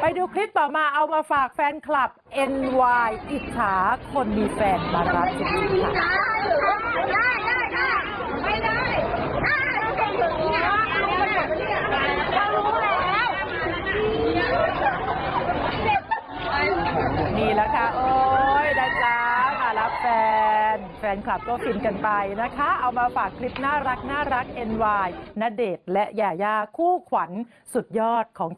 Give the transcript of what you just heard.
ไปดูคลิปต่อมาเอามาฝากแฟนคลับ NY อิจฉาคนมีแฟนมารับจิงๆค้านี่แล้วแหละค่ะ โอ้ยนะจ๊ะมารับแฟน แฟนคลับก็ฟินกันไปนะคะ เอามาฝากคลิปน่ารักน่ารัก NY ณเดชและยาย่าคู่ขวัญสุดยอดของ